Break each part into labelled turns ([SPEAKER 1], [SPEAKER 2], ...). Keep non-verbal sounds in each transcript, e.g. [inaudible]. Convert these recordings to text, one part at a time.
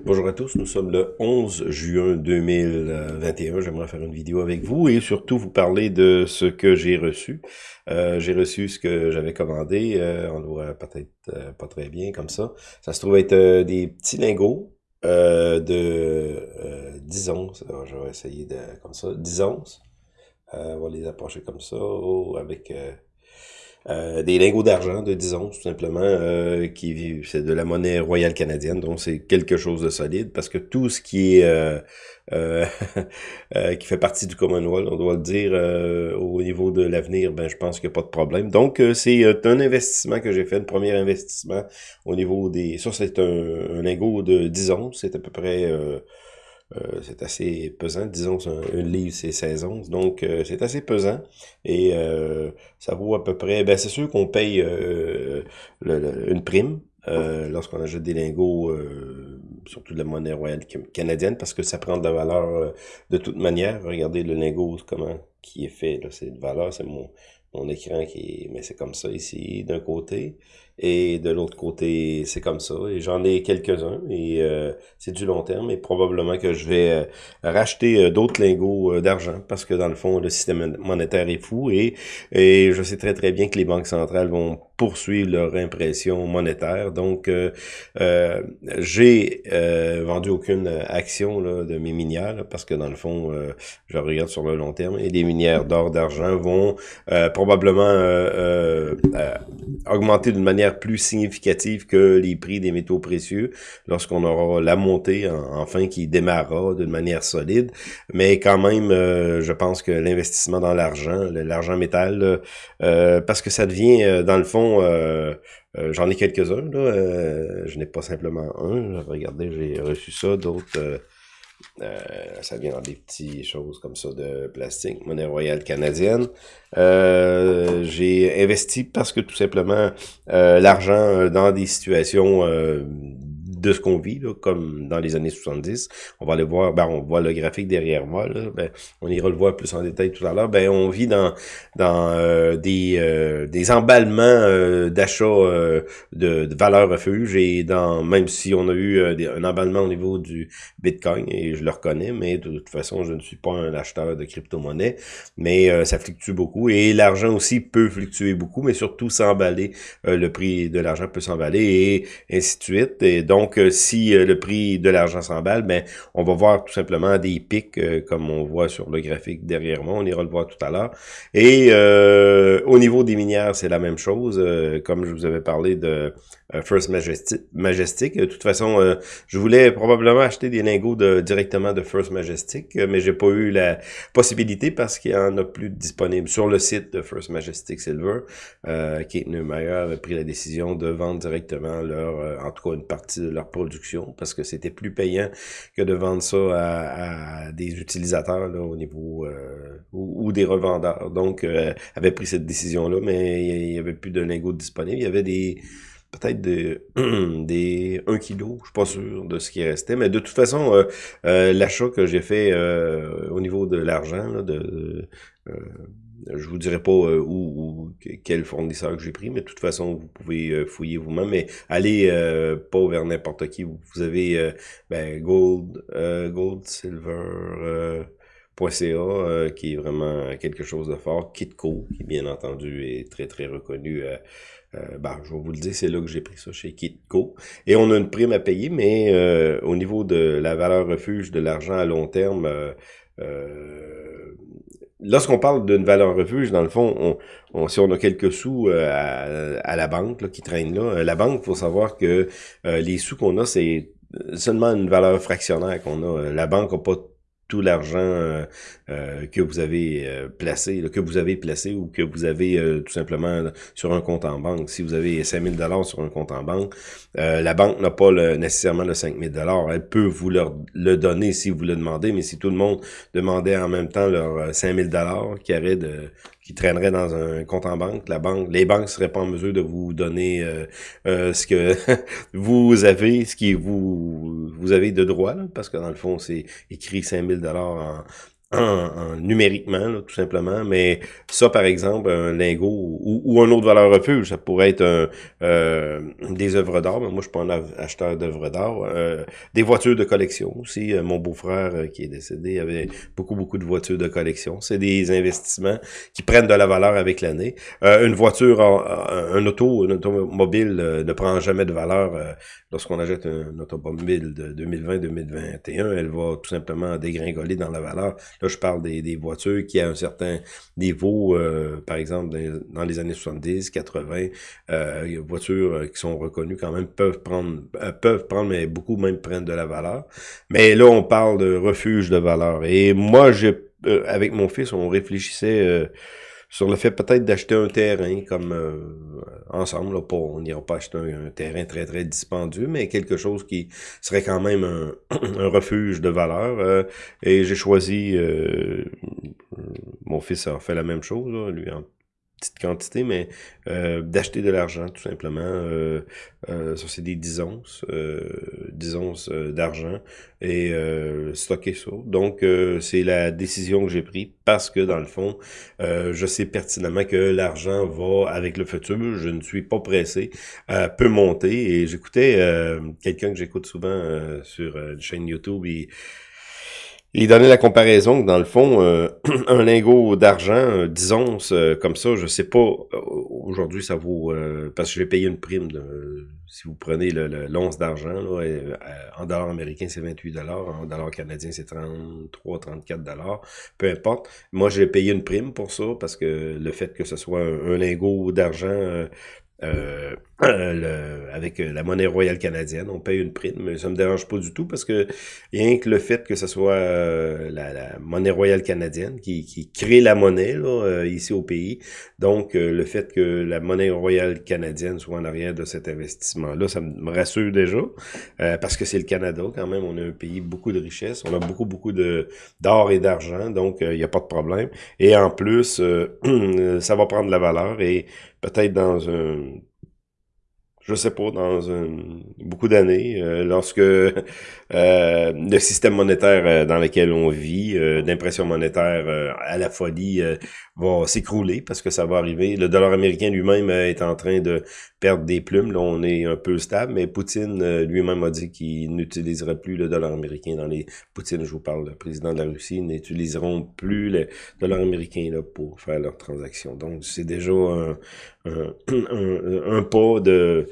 [SPEAKER 1] Bonjour à tous, nous sommes le 11 juin 2021. J'aimerais faire une vidéo avec vous et surtout vous parler de ce que j'ai reçu. Euh, j'ai reçu ce que j'avais commandé, euh, on le voit peut-être euh, pas très bien comme ça. Ça se trouve être des petits lingots de 10 onces. Je vais essayer de comme ça, 10 onces. on va les approcher comme ça, oh, avec euh, des lingots d'argent de 10 onces, tout simplement, euh, qui c'est de la monnaie royale canadienne, donc c'est quelque chose de solide, parce que tout ce qui est euh, euh [laughs] qui fait partie du Commonwealth, on doit le dire, au niveau de l'avenir, ben je pense qu'il n'y a pas de problème. Donc c'est un investissement que j'ai fait, le premier investissement au niveau des... Ça, c'est un, un, lingot de 10 onces, c'est à peu près euh, c'est assez pesant. Disons un livre, c'est 16 onces. Donc, euh, c'est assez pesant. Et euh, ça vaut à peu près... Ben, c'est sûr qu'on paye une prime lorsqu'on achète des lingots, surtout de la monnaie royale canadienne, parce que ça prend de la valeur de toute manière. Regardez le lingot, comment qui est fait. C'est de valeur, c'est mon, mon écran qui est... Mais c'est comme ça ici, d'un côté. Et de l'autre côté, c'est comme ça. Et j'en ai quelques-uns. Et euh, c'est du long terme. Et probablement que je vais euh, racheter euh, d'autres lingots d'argent. Parce que dans le fond, le système monétaire est fou. Et, et je sais très très bien que les banques centrales vont poursuivre leur impression monétaire. Donc, j'ai vendu aucune action là, de mes minières. parce que dans le fond, je regarde sur le long terme. Et les minières d'or, d'argent vont probablement augmenter d'une manière plus significative que les prix des métaux précieux lorsqu'on aura la montée enfin qui démarrera d'une manière solide. Mais quand même, euh, je pense que l'investissement dans l'argent, l'argent métal, euh, parce que ça devient, euh, dans le fond, j'en ai quelques-uns, je n'ai pas simplement un. Regardez, j'ai reçu ça, d'autres euh, ça vient dans des petites choses comme ça de plastique, monnaie royale canadienne. Euh, j'ai investi parce que tout simplement euh, l'argent dans des situations de ce qu'on vit, là, comme dans les années 70. On va aller voir, ben, on voit le graphique derrière moi, là, ben, on ira le voir plus en détail tout à l'heure. Ben, on vit dans, dans euh, des, euh, des emballements euh, d'achat de, de valeurs refuge et dans même si on a eu un emballement au niveau du Bitcoin, et je le reconnais, mais de toute façon, je ne suis pas un acheteur de crypto-monnaie, mais ça fluctue beaucoup et l'argent aussi peut fluctuer beaucoup, mais surtout s'emballer, le prix de l'argent peut s'emballer et ainsi de suite. Et donc, donc, euh, si euh, le prix de l'argent s'emballe, ben, on va voir tout simplement des pics, euh, comme on voit sur le graphique derrière moi. On ira le voir tout à l'heure. Et au niveau des minières, c'est la même chose. comme je vous avais parlé de First Majestic. De toute façon, je voulais probablement acheter des lingots directement de First Majestic, mais j'ai pas eu la possibilité parce qu'il y en a plus disponible sur le site de First Majestic Silver. Kate Neumeyer avait pris la décision de vendre directement leur, en tout cas une partie de leur production parce que c'était plus payant que de vendre ça à, des utilisateurs là, au niveau euh, ou, des revendeurs. Donc, euh, avait pris cette décision-là, mais il y avait plus de lingots disponibles. Il y avait des peut-être [clears throat] des, des 1 kg, je suis pas sûr de ce qui restait, mais de toute façon, euh, l'achat que j'ai fait au niveau de l'argent, de je vous dirai pas euh, où, quel fournisseur que j'ai pris, mais de toute façon, vous pouvez euh, fouiller vous-même. Mais allez euh, pas vers n'importe qui. Vous avez ben, Gold, Gold, Silver. .ca, qui est vraiment quelque chose de fort. Kitco, qui bien entendu est très très reconnu. ben, je vais vous le dire, c'est là que j'ai pris ça chez Kitco. Et on a une prime à payer, mais au niveau de la valeur refuge de l'argent à long terme, lorsqu'on parle d'une valeur refuge, dans le fond, on, si on a quelques sous euh, à, la banque qui traînent là, euh, la banque, faut savoir que euh, les sous qu'on a, c'est seulement une valeur fractionnaire qu'on a. La banque n'a pas tout l'argent euh, euh, que vous avez euh, placé, que vous avez placé ou que vous avez tout simplement sur un compte en banque. Si vous avez 5000 dollars sur un compte en banque, la banque n'a pas nécessairement le 5000 dollars. Elle peut vous le donner si vous le demandez, mais si tout le monde demandait en même temps leur 5000 dollars qui arrête de qui traînerait dans un compte en banque, la banque, les banques seraient pas en mesure de vous donner euh, euh, ce que [laughs] vous avez, ce qui vous vous avez de droit, parce que dans le fond, c'est écrit 5000 dollars en, numériquement, tout simplement. Mais ça, par exemple, un lingot ou, un autre valeur refuge, ça pourrait être un, euh, des œuvres d'art. Mais moi, je suis pas un acheteur d'œuvres d'art. Euh, des voitures de collection aussi. Euh, mon beau-frère qui est décédé avait beaucoup, beaucoup de voitures de collection. C'est des investissements qui prennent de la valeur avec l'année. une voiture, un auto, un automobile ne prend jamais de valeur lorsqu'on achète un automobile de 2020-2021. Elle va tout simplement dégringoler dans la valeur Là, je parle des, des voitures qui, à un certain niveau, euh, par exemple, dans, les années 70, 80, euh, voitures euh, qui sont reconnues quand même peuvent prendre, euh, peuvent prendre, mais beaucoup même prennent de la valeur. Mais là, on parle de refuge de valeur. Et moi, j'ai, avec mon fils, on réfléchissait sur le fait peut-être d'acheter un terrain comme euh, ensemble, là, pas, on n'ira pas acheter un, terrain très très dispendieux, mais quelque chose qui serait quand même [clears throat] un, refuge de valeur. Euh, et j'ai choisi, euh, mon fils a fait la même chose, là, lui en petite quantité, mais euh, d'acheter de l'argent, tout simplement. Euh, euh, ça, c'est des 10 onces, 10 onces d'argent et stocker ça. Donc, c'est la décision que j'ai prise parce que, dans le fond, je sais pertinemment que l'argent va avec le futur. Je ne suis pas pressé, peut monter. Et j'écoutais quelqu'un que j'écoute souvent sur une chaîne YouTube, et il donnait la comparaison que dans le fond, euh, [clears throat] un lingot d'argent, euh, disons, euh, comme ça, je sais pas, aujourd'hui ça vaut, parce que je vais payer une prime, si vous prenez l'once d'argent, en dollars américains c'est 28 dollars, en dollars canadiens c'est 33, 34 dollars, peu importe. Moi j'ai payé une prime pour ça, parce que le fait que ce soit un, lingot d'argent euh, avec euh, la monnaie royale canadienne, on paye une prime, mais ça me dérange pas du tout parce que rien que le fait que ce soit euh, la, monnaie royale canadienne qui, qui crée la monnaie là, ici au pays, donc le fait que la monnaie royale canadienne soit en arrière de cet investissement-là, ça me rassure déjà parce que c'est le Canada quand même, on a un pays beaucoup de richesses, on a beaucoup beaucoup de d'or et d'argent, donc il n'y a pas de problème. Et en plus, [clears throat] ça va prendre la valeur. Et peut-être dans un je sais pas, dans beaucoup d'années, euh, lorsque [laughs] euh, le système monétaire euh, dans lequel on vit, d'impression monétaire à la folie, va s'écrouler parce que ça va arriver. Le dollar américain lui-même est en train de perdre des plumes. Là, on est un peu stable, mais Poutine lui-même a dit qu'il n'utiliserait plus le dollar américain dans les... Poutine, je vous parle, le président de la Russie, n'utiliseront plus le dollar américain là, pour faire leurs transactions. Donc, c'est déjà un, un, un, pas de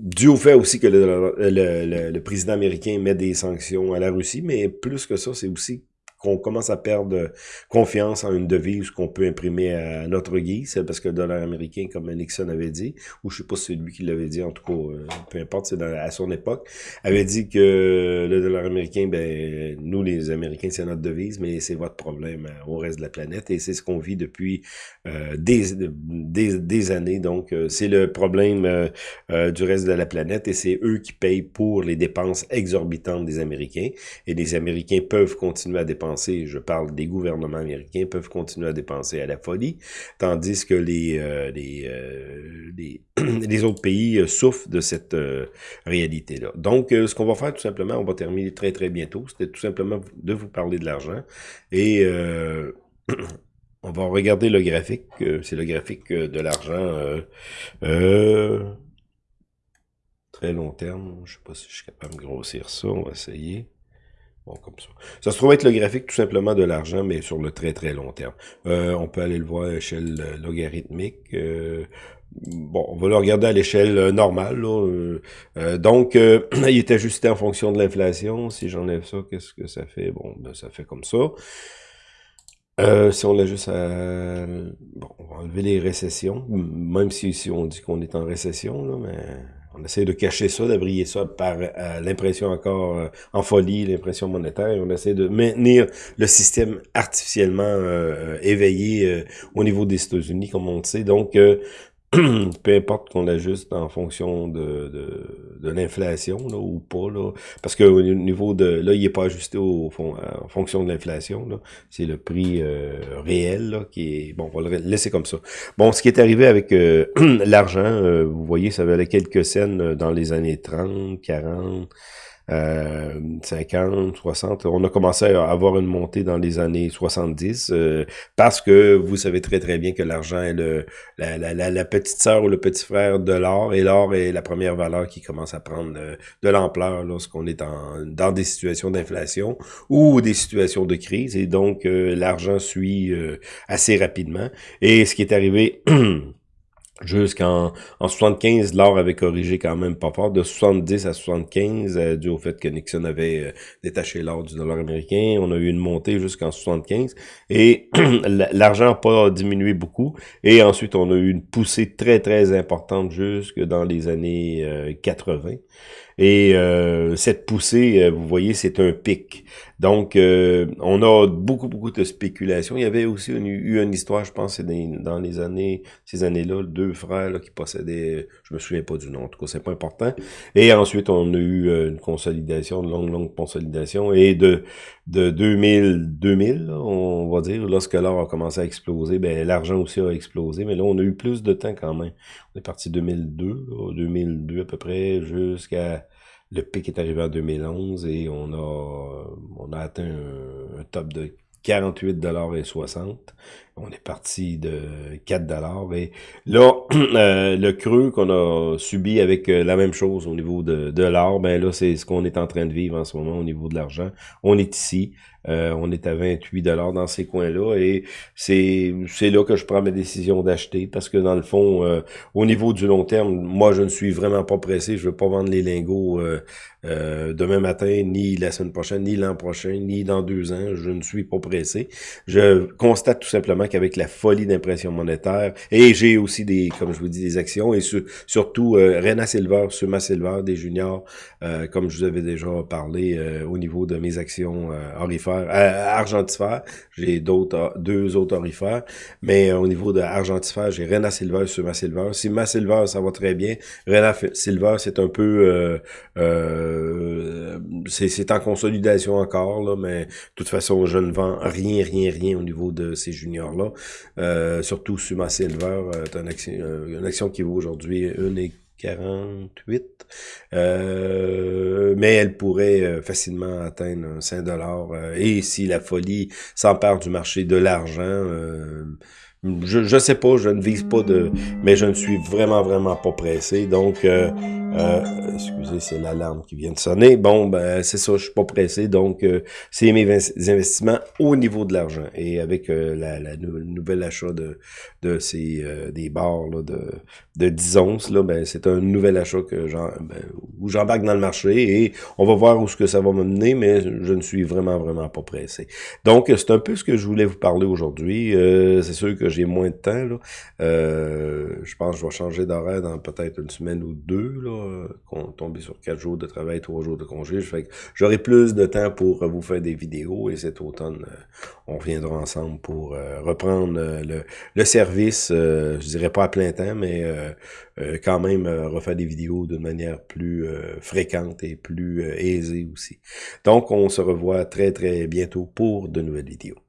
[SPEAKER 1] dû au fait aussi que le, le, le, président américain met des sanctions à la Russie, mais plus que ça, c'est aussi qu'on commence à perdre confiance en une devise qu'on peut imprimer à notre guise, parce que le dollar américain, comme Nixon avait dit, ou je sais pas si c'est lui qui l'avait dit, en tout cas, euh, peu importe, c'est à son époque, avait dit que le dollar américain, ben nous les Américains, c'est notre devise, mais c'est votre problème euh, au reste de la planète, et c'est ce qu'on vit depuis euh, des, des, des, années, donc c'est le problème du reste de la planète, et c'est eux qui payent pour les dépenses exorbitantes des Américains, et les Américains peuvent continuer à dépenser je parle des gouvernements américains, peuvent continuer à dépenser à la folie, tandis que les, euh, les, euh, les, [clears throat] autres pays euh, souffrent de cette réalité-là. Donc, ce qu'on va faire tout simplement, on va terminer très très bientôt, c'était tout simplement de vous parler de l'argent et... [clears throat] on va regarder le graphique, c'est le graphique de l'argent très long terme. Je sais pas si je suis capable de grossir ça, on va essayer. Bon, comme ça. Ça se trouve être le graphique tout simplement de l'argent, mais sur le très très long terme. Euh, on peut aller le voir à l'échelle euh, logarithmique. Euh, bon, on va le regarder à l'échelle normale. donc, [clears throat] il est ajusté en fonction de l'inflation. Si j'enlève ça, qu'est-ce que ça fait? Bon, ben, ça fait comme ça. si on l'ajuste à... Bon, on va enlever les récessions, même si, si on dit qu'on est en récession, là, mais on essaie de cacher ça, d'abrier ça par euh, l'impression encore euh, en folie, l'impression monétaire. On essaie de maintenir le système artificiellement euh, éveillé au niveau des États-Unis, comme on le sait. Donc, peu importe qu'on ajuste en fonction de, de, de l'inflation ou pas, là, parce que au niveau de là, il n'est pas ajusté au, en fonction de l'inflation. C'est le prix euh, réel là, qui est. Bon, on va le laisser comme ça. Bon, ce qui est arrivé avec euh, [clears throat] l'argent, euh, vous voyez, ça valait quelques scènes dans les années 30, 40. Euh, 50, 60. On a commencé à avoir une montée dans les années 70 euh, parce que vous savez très très bien que l'argent est le, la, petite sœur ou le petit frère de l'or et l'or est la première valeur qui commence à prendre euh, de l'ampleur lorsqu'on est dans des situations d'inflation ou des situations de crise et donc euh, l'argent suit assez rapidement. Et ce qui est arrivé [clears throat] Jusqu'en en 75, l'or avait corrigé quand même pas fort, de 70 à 75, euh, dû au fait que Nixon avait euh, détaché l'or du dollar américain. On a eu une montée jusqu'en 75 et [clears throat] l'argent n'a pas diminué beaucoup. Et ensuite, on a eu une poussée très, très importante jusque dans les années 80. Euh, et euh, cette poussée, euh, vous voyez, c'est un pic. Donc, euh, on a beaucoup, beaucoup de spéculation. Il y avait aussi eu une histoire, je pense, dans les années, ces années-là, deux frères qui possédaient, je me souviens pas du nom, en tout cas, c'est pas important. Et ensuite, on a eu une consolidation, une longue, longue consolidation. Et de, de 2000, 2000, on va dire, lorsque l'or a commencé à exploser, ben l'argent aussi a explosé. Mais là, on a eu plus de temps quand même. On est parti 2002, 2002 à peu près, jusqu'à le pic est arrivé en 2011 et on a, on a atteint un, top de 48 dollars et 60. On est parti de 4 dollars et là [clears throat] euh, le creux qu'on a subi avec euh, la même chose au niveau de, de l'or, ben là c'est ce qu'on est en train de vivre en ce moment au niveau de l'argent. On est ici, euh, on est à 28 dollars dans ces coins-là et c'est là que je prends ma décision d'acheter parce que dans le fond, au niveau du long terme, moi je ne suis vraiment pas pressé. Je veux pas vendre les lingots demain matin, ni la semaine prochaine, ni l'an prochain, ni dans deux ans. Je ne suis pas pressé. Je constate tout simplement qu'avec la folie d'impression monétaire et j'ai aussi des, comme je vous dis, des actions et surtout Rena Silver, Suma Silver, des juniors, comme je vous avais déjà parlé au niveau de mes actions orifères euh, argentifère. J'ai d'autres, deux autres orifères. Mais euh, au niveau de argentifère, j'ai Rena Silver sur ma Silver. Si ma Silver, ça va très bien. Rena Silver, c'est un peu... Euh, c'est en consolidation encore, là, mais de toute façon, je ne vends rien, rien, rien au niveau de ces juniors-là. surtout sur ma Silver, une action, une action qui vaut aujourd'hui une et 48. Euh, mais elle pourrait euh, facilement atteindre 5 dollars. Euh, et si la folie s'empare du marché de l'argent, je, je sais pas, je ne vise pas de... Mais je ne suis vraiment, vraiment pas pressé. Donc, euh, euh, excusez, c'est l'alarme qui vient de sonner. Bon, ben c'est ça, je suis pas pressé. Donc, euh, c'est mes investissements au niveau de l'argent. Et avec la, la nouvel achat de, de ces des barres là, de, de 10 onces, là, ben, c'est un nouvel achat que ben, où j'embarque dans le marché et on va voir où ce que ça va me mener, mais je ne suis vraiment, vraiment pas pressé. Donc, c'est un peu ce que je voulais vous parler aujourd'hui. c'est sûr que j'ai moins de temps. Là. Euh, je pense que je vais changer d'horaire dans peut-être une semaine ou deux, là, qu'on tombe sur quatre jours de travail, trois jours de congé. Fait j'aurai plus de temps pour vous faire des vidéos et cet automne, euh, on reviendra ensemble pour euh, reprendre le, le, service, je dirais pas à plein temps, mais quand même refaire des vidéos d'une manière plus fréquente et plus aisée aussi. Donc, on se revoit très très bientôt pour de nouvelles vidéos.